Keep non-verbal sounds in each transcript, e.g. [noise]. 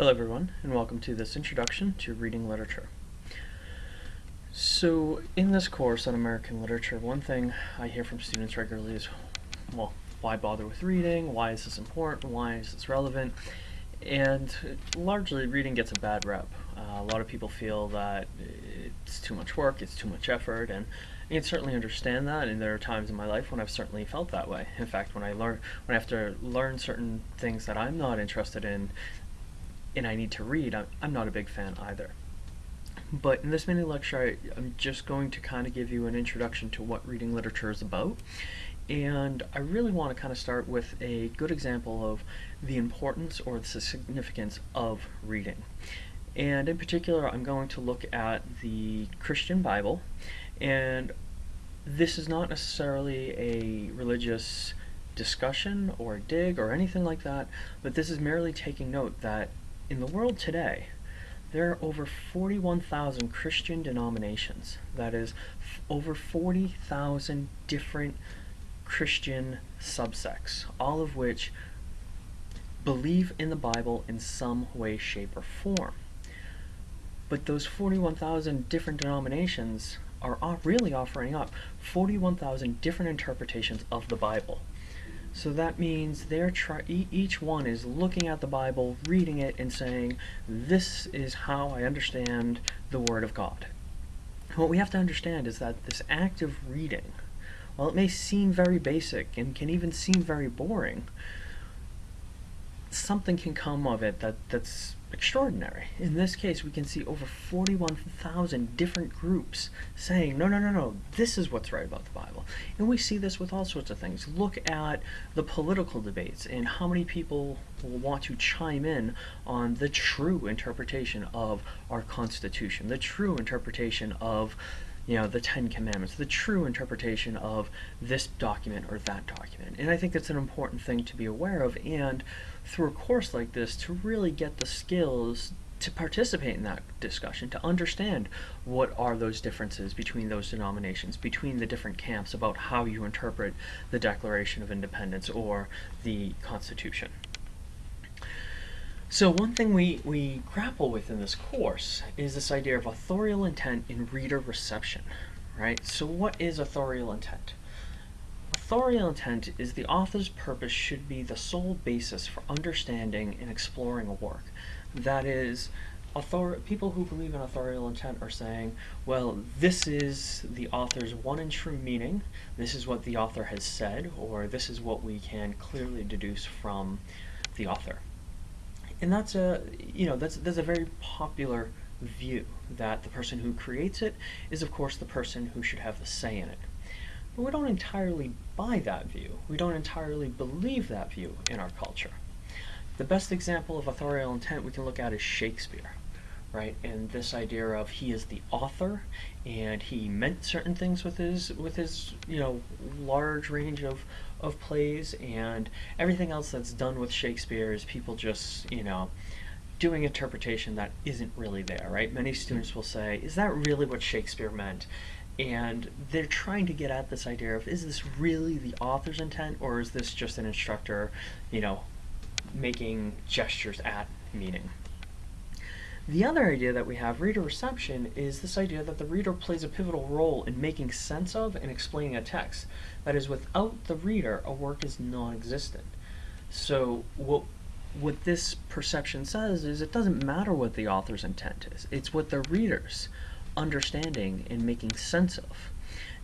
Hello everyone, and welcome to this introduction to reading literature. So, in this course on American literature, one thing I hear from students regularly is, well, why bother with reading? Why is this important? Why is this relevant? And largely, reading gets a bad rep. Uh, a lot of people feel that it's too much work, it's too much effort, and I can certainly understand that, and there are times in my life when I've certainly felt that way. In fact, when I learn, when I have to learn certain things that I'm not interested in, and I need to read, I'm, I'm not a big fan either. But in this mini lecture, I, I'm just going to kind of give you an introduction to what reading literature is about. And I really want to kind of start with a good example of the importance or the significance of reading. And in particular, I'm going to look at the Christian Bible and this is not necessarily a religious discussion or dig or anything like that, but this is merely taking note that in the world today, there are over 41,000 Christian denominations. That is, over 40,000 different Christian subsects, all of which believe in the Bible in some way, shape, or form. But those 41,000 different denominations are really offering up 41,000 different interpretations of the Bible. So that means they're try each one is looking at the Bible, reading it, and saying, this is how I understand the Word of God. what we have to understand is that this act of reading, while it may seem very basic and can even seem very boring, something can come of it that, that's extraordinary. In this case, we can see over 41,000 different groups saying, no, no, no, no, this is what's right about the Bible. And we see this with all sorts of things. Look at the political debates and how many people will want to chime in on the true interpretation of our Constitution, the true interpretation of you know, the Ten Commandments, the true interpretation of this document or that document. And I think that's an important thing to be aware of and through a course like this to really get the skills to participate in that discussion, to understand what are those differences between those denominations, between the different camps about how you interpret the Declaration of Independence or the Constitution. So one thing we, we grapple with in this course is this idea of authorial intent in reader reception, right? So what is authorial intent? Authorial intent is the author's purpose should be the sole basis for understanding and exploring a work. That is, author people who believe in authorial intent are saying, well, this is the author's one and true meaning, this is what the author has said, or this is what we can clearly deduce from the author and that's a you know that's that's a very popular view that the person who creates it is of course the person who should have the say in it. But we don't entirely buy that view. We don't entirely believe that view in our culture. The best example of authorial intent we can look at is Shakespeare, right? And this idea of he is the author and he meant certain things with his with his you know large range of of plays and everything else that's done with Shakespeare is people just you know doing interpretation that isn't really there right many students will say is that really what Shakespeare meant and they're trying to get at this idea of is this really the author's intent or is this just an instructor you know making gestures at meaning the other idea that we have, reader reception, is this idea that the reader plays a pivotal role in making sense of and explaining a text. That is, without the reader, a work is non-existent. So what what this perception says is it doesn't matter what the author's intent is. It's what the reader's understanding and making sense of.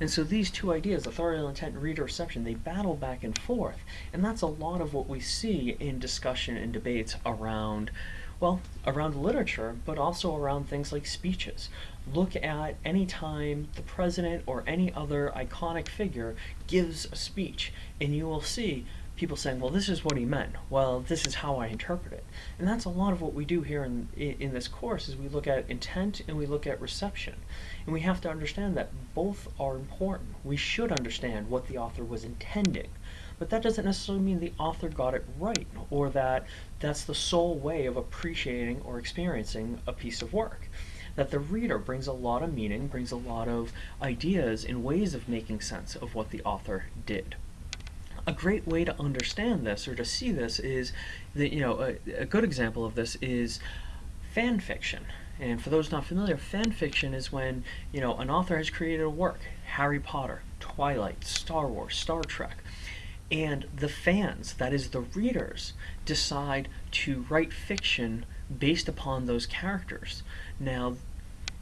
And so these two ideas, authorial intent and reader reception, they battle back and forth. And that's a lot of what we see in discussion and debates around well, around literature, but also around things like speeches. Look at any time the president or any other iconic figure gives a speech, and you will see people saying, well, this is what he meant. Well, this is how I interpret it. And that's a lot of what we do here in, in this course is we look at intent and we look at reception. And we have to understand that both are important. We should understand what the author was intending but that doesn't necessarily mean the author got it right or that that's the sole way of appreciating or experiencing a piece of work. That the reader brings a lot of meaning, brings a lot of ideas and ways of making sense of what the author did. A great way to understand this or to see this is that you know a, a good example of this is fan fiction. And for those not familiar, fan fiction is when you know an author has created a work, Harry Potter, Twilight, Star Wars, Star Trek, and the fans, that is the readers, decide to write fiction based upon those characters. Now,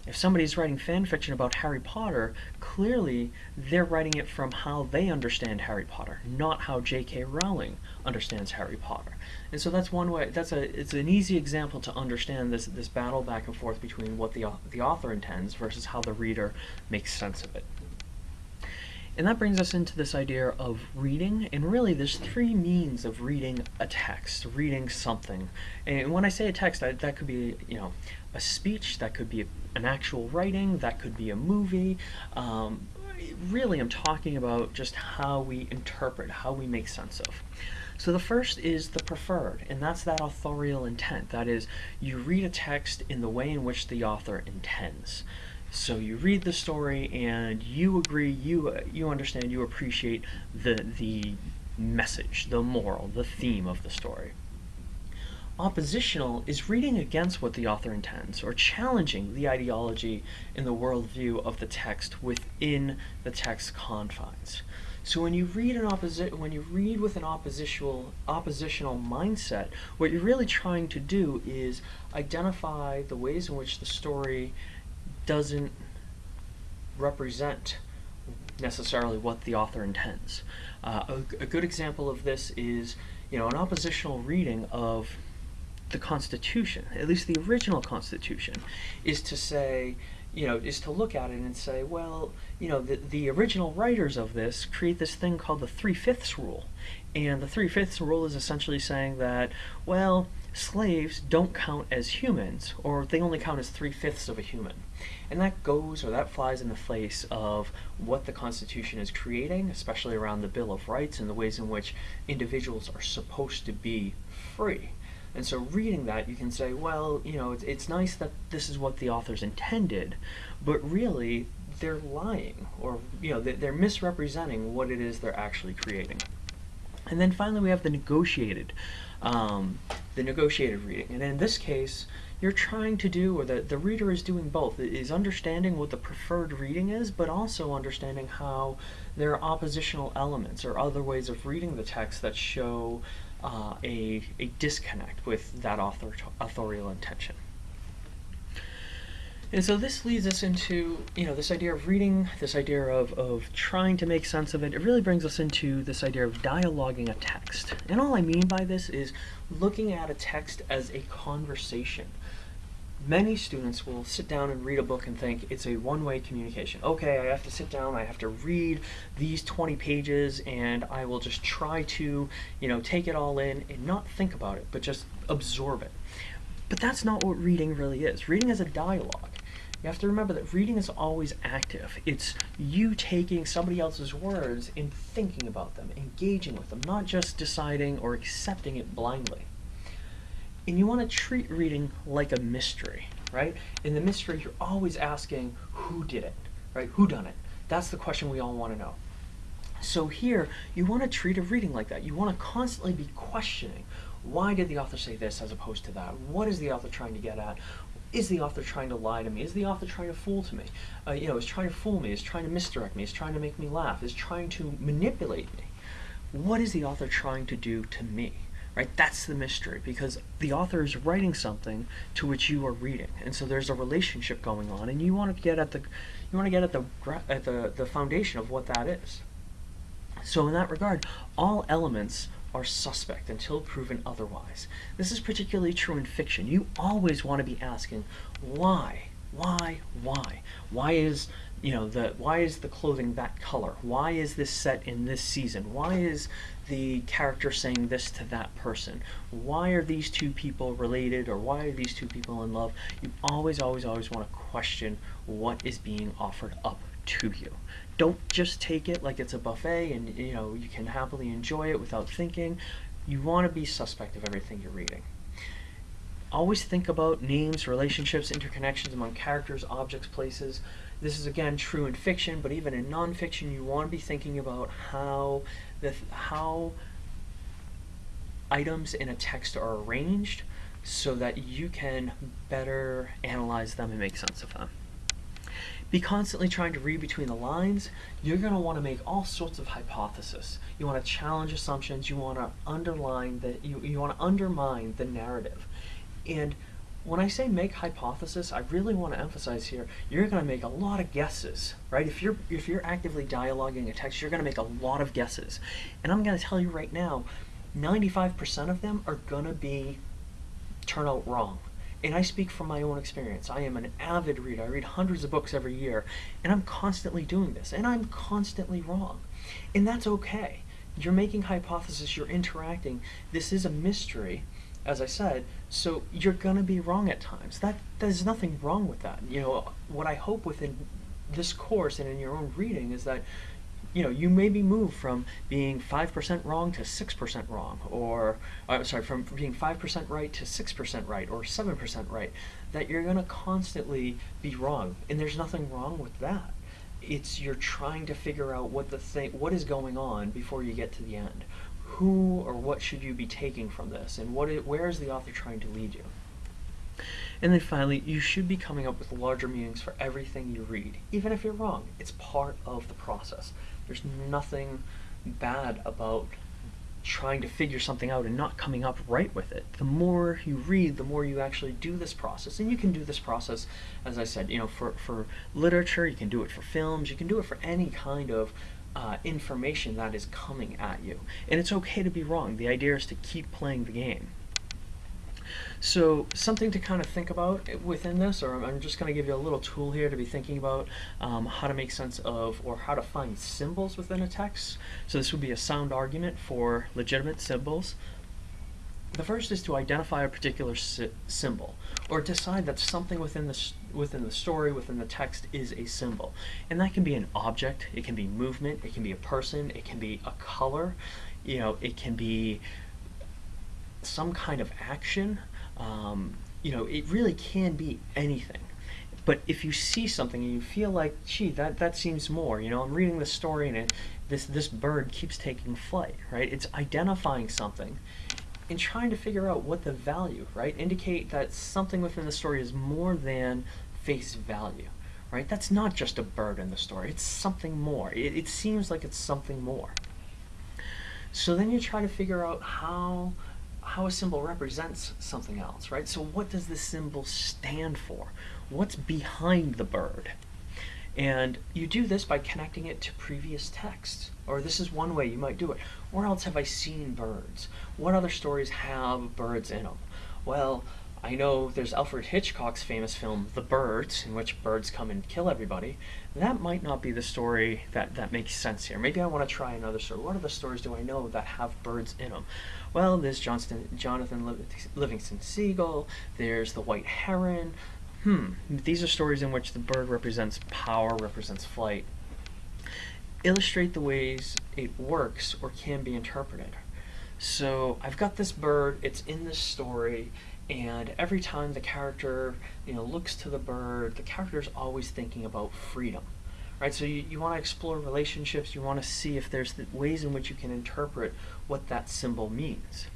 if somebody's writing fan fiction about Harry Potter, clearly they're writing it from how they understand Harry Potter, not how J.K. Rowling understands Harry Potter. And so that's one way. That's a it's an easy example to understand this this battle back and forth between what the the author intends versus how the reader makes sense of it. And that brings us into this idea of reading, and really there's three means of reading a text, reading something. And when I say a text, I, that could be, you know, a speech, that could be an actual writing, that could be a movie. Um, really, I'm talking about just how we interpret, how we make sense of. So the first is the preferred, and that's that authorial intent. That is, you read a text in the way in which the author intends. So you read the story and you agree, you you understand, you appreciate the the message, the moral, the theme of the story. Oppositional is reading against what the author intends or challenging the ideology and the worldview of the text within the text confines. So when you read an opposi- when you read with an oppositional oppositional mindset, what you're really trying to do is identify the ways in which the story doesn't represent necessarily what the author intends. Uh, a, a, good example of this is, you know, an oppositional reading of the Constitution, at least the original Constitution, is to say, you know, is to look at it and say, well, you know, the, the original writers of this create this thing called the three-fifths rule. And the three-fifths rule is essentially saying that, well, slaves don't count as humans, or they only count as three-fifths of a human. And that goes, or that flies in the face of what the Constitution is creating, especially around the Bill of Rights and the ways in which individuals are supposed to be free. And so reading that, you can say, well, you know, it's, it's nice that this is what the authors intended, but really they're lying, or, you know, they're misrepresenting what it is they're actually creating. And then finally we have the negotiated, um, the negotiated reading. And in this case, you're trying to do, or the, the reader is doing both, is understanding what the preferred reading is, but also understanding how there are oppositional elements or other ways of reading the text that show uh, a, a disconnect with that author authorial intention. And so this leads us into, you know, this idea of reading, this idea of, of trying to make sense of it. It really brings us into this idea of dialoguing a text. And all I mean by this is looking at a text as a conversation many students will sit down and read a book and think it's a one-way communication. Okay, I have to sit down, I have to read these 20 pages, and I will just try to, you know, take it all in and not think about it, but just absorb it. But that's not what reading really is. Reading is a dialogue. You have to remember that reading is always active. It's you taking somebody else's words and thinking about them, engaging with them, not just deciding or accepting it blindly. And you want to treat reading like a mystery, right? In the mystery, you're always asking, who did it, right? Who done it? That's the question we all want to know. So here, you want to treat a reading like that. You want to constantly be questioning, why did the author say this as opposed to that? What is the author trying to get at? Is the author trying to lie to me? Is the author trying to fool to me? Uh, you know, is trying to fool me? Is trying to misdirect me? Is trying to make me laugh? Is trying to manipulate me? What is the author trying to do to me? Right? That's the mystery because the author is writing something to which you are reading, and so there's a relationship going on, and you want to get at the you want to get at the at the the foundation of what that is. So in that regard, all elements are suspect until proven otherwise. This is particularly true in fiction. You always want to be asking why, why, why? Why is you know the why is the clothing that color? Why is this set in this season? Why is the character saying this to that person? Why are these two people related or why are these two people in love? You always always always want to question what is being offered up to you. Don't just take it like it's a buffet and you know you can happily enjoy it without thinking. You want to be suspect of everything you're reading. Always think about names, relationships, interconnections among characters, objects, places. This is again true in fiction, but even in nonfiction, you want to be thinking about how the how items in a text are arranged so that you can better analyze them and make sense of them. Be constantly trying to read between the lines. You're going to want to make all sorts of hypotheses. You want to challenge assumptions. You want to underline that you, you want to undermine the narrative. And when I say make hypothesis, I really want to emphasize here, you're going to make a lot of guesses, right? If you're if you're actively dialoguing a text, you're going to make a lot of guesses. And I'm going to tell you right now, 95% of them are going to be turn out wrong. And I speak from my own experience. I am an avid reader. I read hundreds of books every year, and I'm constantly doing this, and I'm constantly wrong. And that's okay. You're making hypotheses, you're interacting. This is a mystery, as I said, so you're going to be wrong at times. That there's nothing wrong with that. You know, what I hope within this course and in your own reading is that you know, you may be moved from being 5% wrong to 6% wrong, or, uh, sorry, from being 5% right to 6% right, or 7% right, that you're going to constantly be wrong. And there's nothing wrong with that. It's you're trying to figure out what the thing, what is going on before you get to the end. Who or what should you be taking from this, and what it, where is the author trying to lead you? And then finally, you should be coming up with larger meanings for everything you read, even if you're wrong. It's part of the process. There's nothing bad about trying to figure something out and not coming up right with it. The more you read, the more you actually do this process. And you can do this process, as I said, you know, for, for literature, you can do it for films, you can do it for any kind of uh, information that is coming at you. And it's okay to be wrong. The idea is to keep playing the game. So something to kind of think about within this, or I'm just going to give you a little tool here to be thinking about um, how to make sense of or how to find symbols within a text. So this would be a sound argument for legitimate symbols. The first is to identify a particular si symbol, or decide that something within the within the story, within the text, is a symbol, and that can be an object, it can be movement, it can be a person, it can be a color, you know, it can be some kind of action, um, you know, it really can be anything. But if you see something and you feel like, gee, that, that seems more, you know, I'm reading this story and it, this, this bird keeps taking flight, right? It's identifying something and trying to figure out what the value, right? Indicate that something within the story is more than face value, right? That's not just a bird in the story, it's something more. It, it seems like it's something more. So then you try to figure out how how a symbol represents something else, right? So what does the symbol stand for? What's behind the bird? And you do this by connecting it to previous texts. Or this is one way you might do it. Where else have I seen birds? What other stories have birds in them? Well, I know there's Alfred Hitchcock's famous film, The Birds, in which birds come and kill everybody. That might not be the story that, that makes sense here. Maybe I want to try another story. What other stories do I know that have birds in them? Well, there's Johnston, Jonathan Livingston Seagull, there's The White Heron. Hmm, these are stories in which the bird represents power, represents flight. Illustrate the ways it works or can be interpreted. So I've got this bird, it's in this story, and every time the character you know looks to the bird the character is always thinking about freedom right so you, you want to explore relationships you want to see if there's ways in which you can interpret what that symbol means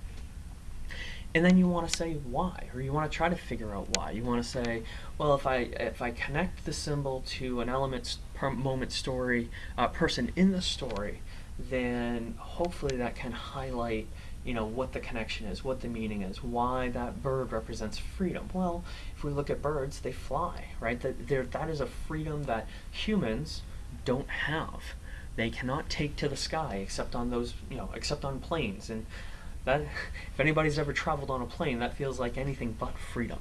and then you want to say why or you want to try to figure out why you want to say well if I if I connect the symbol to an element moment story uh, person in the story then hopefully that can highlight you know, what the connection is, what the meaning is, why that bird represents freedom. Well, if we look at birds, they fly, right? That, there that is a freedom that humans don't have. They cannot take to the sky except on those, you know, except on planes. And that, [laughs] if anybody's ever traveled on a plane, that feels like anything but freedom.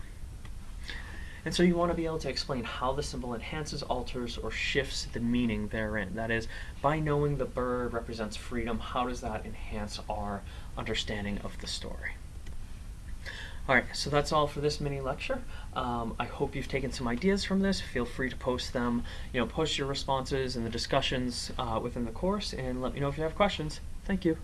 And so you want to be able to explain how the symbol enhances, alters, or shifts the meaning therein. That is, by knowing the bird represents freedom, how does that enhance our understanding of the story? Alright, so that's all for this mini lecture. Um, I hope you've taken some ideas from this. Feel free to post them, you know, post your responses and the discussions uh, within the course and let me know if you have questions. Thank you.